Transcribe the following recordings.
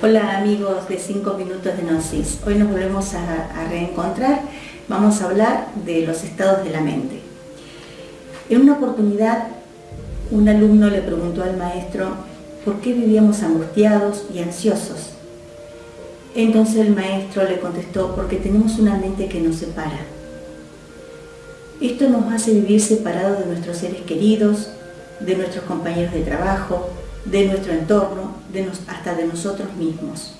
Hola amigos de 5 minutos de Gnosis. Hoy nos volvemos a, a, reencontrar. Vamos a hablar de los estados de la mente. En una oportunidad, un alumno le preguntó al maestro por qué vivíamos angustiados y ansiosos. Entonces el maestro le contestó, porque tenemos una mente que nos separa. Esto nos hace vivir separados de nuestros seres queridos, de nuestros compañeros de trabajo, de nuestro entorno, hasta de nosotros mismos.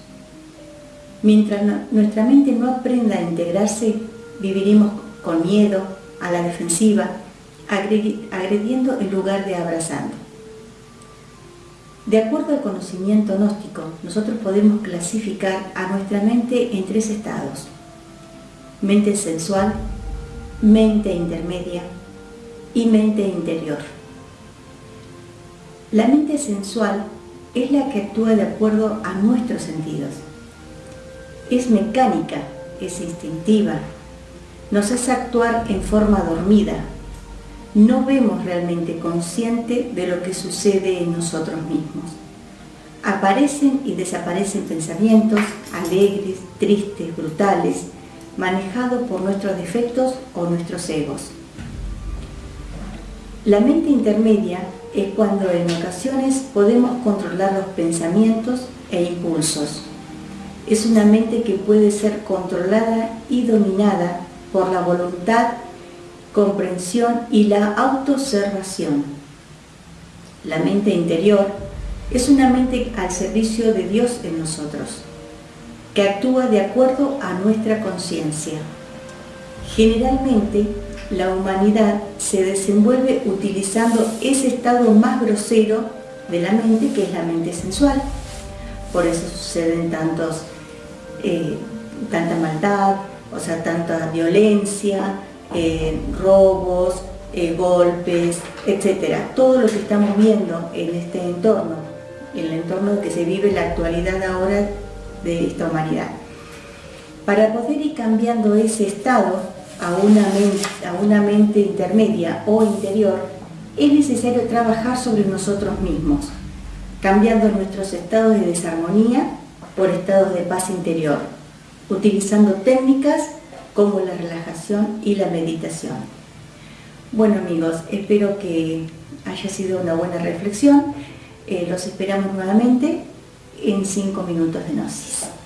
Mientras nuestra mente no aprenda a integrarse, viviremos con miedo, a la defensiva, agrediendo en lugar de abrazando. De acuerdo al conocimiento gnóstico, nosotros podemos clasificar a nuestra mente en tres estados. Mente sensual, mente intermedia y mente interior. La mente sensual es la que actúa de acuerdo a nuestros sentidos. Es mecánica, es instintiva, nos hace actuar en forma dormida. No vemos realmente consciente de lo que sucede en nosotros mismos. Aparecen y desaparecen pensamientos alegres, tristes, brutales, manejados por nuestros defectos o nuestros egos. La mente intermedia es cuando en ocasiones podemos controlar los pensamientos e impulsos. Es una mente que puede ser controlada y dominada por la voluntad, comprensión y la autoobservación. La mente interior es una mente al servicio de Dios en nosotros, que actúa de acuerdo a nuestra conciencia. Generalmente la humanidad se desenvuelve utilizando ese estado más grosero de la mente, que es la mente sensual. Por eso suceden tantos, eh, tanta maldad, o sea, tanta violencia, eh, robos, eh, golpes, etcétera. Todo lo que estamos viendo en este entorno, en el entorno que se vive la actualidad ahora de esta humanidad. Para poder ir cambiando ese estado, a una, mente, a una mente intermedia o interior, es necesario trabajar sobre nosotros mismos, cambiando nuestros estados de desarmonía por estados de paz interior, utilizando técnicas como la relajación y la meditación. Bueno amigos, espero que haya sido una buena reflexión. Eh, los esperamos nuevamente en 5 minutos de Gnosis.